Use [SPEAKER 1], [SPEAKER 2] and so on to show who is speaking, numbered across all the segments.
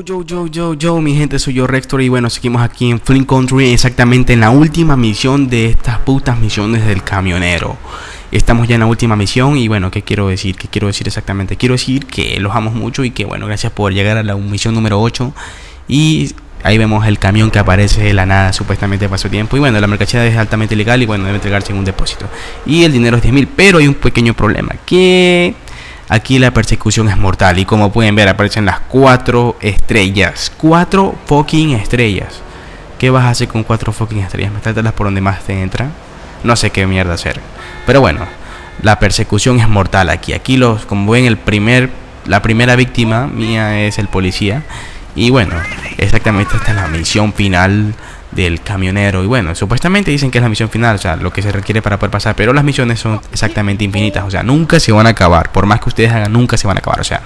[SPEAKER 1] yo, yo, yo, yo, yo, mi gente, soy yo Rector y bueno, seguimos aquí en Flint Country exactamente en la última misión de estas putas misiones del camionero. Estamos ya en la última misión y bueno, ¿qué quiero decir? ¿Qué quiero decir exactamente? Quiero decir que los amo mucho y que bueno, gracias por llegar a la misión número 8 y ahí vemos el camión que aparece de la nada supuestamente pasó tiempo y bueno, la mercancía es altamente legal y bueno, debe entregarse en un depósito. Y el dinero es 10 mil, pero hay un pequeño problema que Aquí la persecución es mortal y como pueden ver aparecen las cuatro estrellas. Cuatro fucking estrellas. ¿Qué vas a hacer con cuatro fucking estrellas? ¿Metértelas por donde más te entra? No sé qué mierda hacer. Pero bueno, la persecución es mortal aquí. Aquí los, como ven, el primer, la primera víctima mía es el policía. Y bueno, exactamente esta es la misión final del camionero. Y bueno, supuestamente dicen que es la misión final, o sea, lo que se requiere para poder pasar. Pero las misiones son exactamente infinitas, o sea, nunca se van a acabar. Por más que ustedes hagan, nunca se van a acabar. O sea,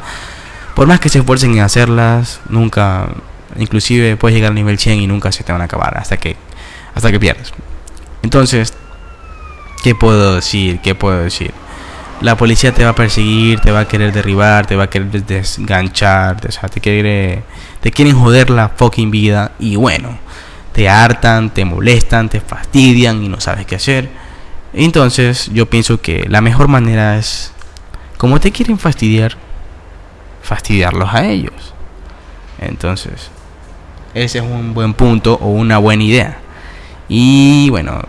[SPEAKER 1] por más que se esfuercen en hacerlas, nunca, inclusive puedes llegar al nivel 100 y nunca se te van a acabar hasta que, hasta que pierdas. Entonces, ¿qué puedo decir? ¿Qué puedo decir? La policía te va a perseguir, te va a querer derribar, te va a querer desganchar, o sea, te quiere, te quieren joder la fucking vida y bueno te hartan, te molestan, te fastidian y no sabes qué hacer. Entonces yo pienso que la mejor manera es, como te quieren fastidiar, fastidiarlos a ellos. Entonces, ese es un buen punto o una buena idea. Y bueno,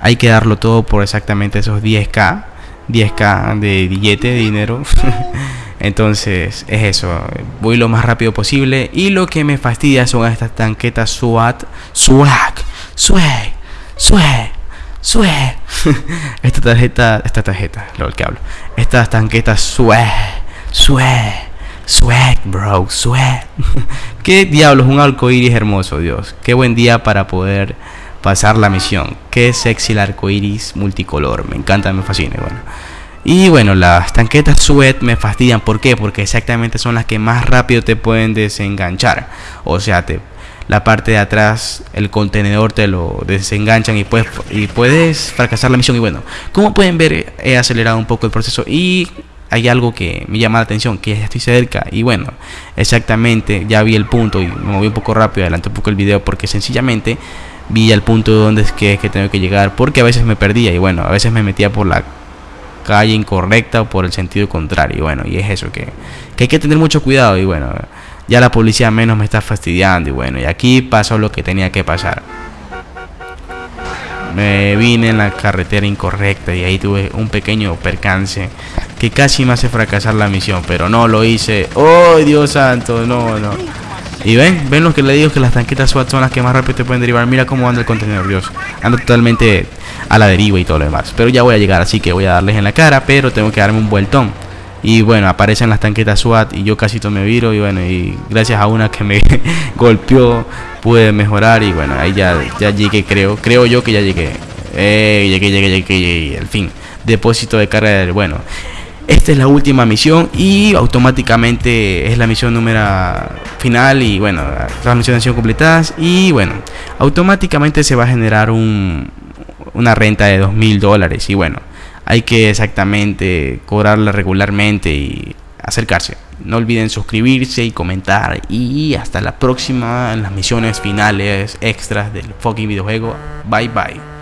[SPEAKER 1] hay que darlo todo por exactamente esos 10k, 10k de billete, de dinero. Entonces es eso, voy lo más rápido posible y lo que me fastidia son estas tanquetas SWAT, SWAG, SWAG, SWAG, SWAG. esta tarjeta, esta tarjeta, lo que hablo. Estas tanquetas SWAG, SWAG, SWAG, bro, SWAG. Qué diablos, un arcoíris hermoso, Dios. Qué buen día para poder pasar la misión. Qué sexy el arcoíris multicolor. Me encanta, me fascina, bueno. Y bueno, las tanquetas sweat me fastidian. ¿Por qué? Porque exactamente son las que más rápido te pueden desenganchar. O sea, te, la parte de atrás, el contenedor te lo desenganchan y puedes, y puedes fracasar la misión. Y bueno, como pueden ver, he acelerado un poco el proceso y hay algo que me llama la atención, que ya estoy cerca. Y bueno, exactamente, ya vi el punto y me moví un poco rápido, adelanté un poco el video porque sencillamente vi el punto donde es que, es que tengo que llegar. Porque a veces me perdía y bueno, a veces me metía por la calle incorrecta o por el sentido contrario. Y bueno, y es eso que, hay que tener mucho cuidado. Y bueno, ya la policía menos me está fastidiando. Y bueno, y aquí pasó lo que tenía que pasar. Me vine en la carretera incorrecta y ahí tuve un pequeño percance que casi me hace fracasar la misión, pero no lo hice. ¡Oh, Dios santo! No, no. Y ven, ven lo que le digo que las tanquetas SWAT son las que más rápido te pueden derivar. Mira cómo anda el contenedor, Dios. Anda totalmente a la deriva y todo lo demás. Pero ya voy a llegar, así que voy a darles en la cara, pero tengo que darme un vueltón. Y bueno, aparecen las tanquetas SWAT y yo casi me viro y bueno, y gracias a una que me golpeó pude mejorar y bueno, ahí ya, ya llegué, creo, creo yo que ya llegué. Eh, llegué, llegué, llegué, llegué, al fin. Depósito de carga del, bueno. Esta es la última misión y automáticamente es la misión número final y bueno, las misiones han sido completadas y bueno, automáticamente se va a generar un, una renta de dos mil dólares y bueno, hay que exactamente cobrarla regularmente y acercarse. No olviden suscribirse y comentar y hasta la próxima en las misiones finales extras del fucking videojuego. Bye bye.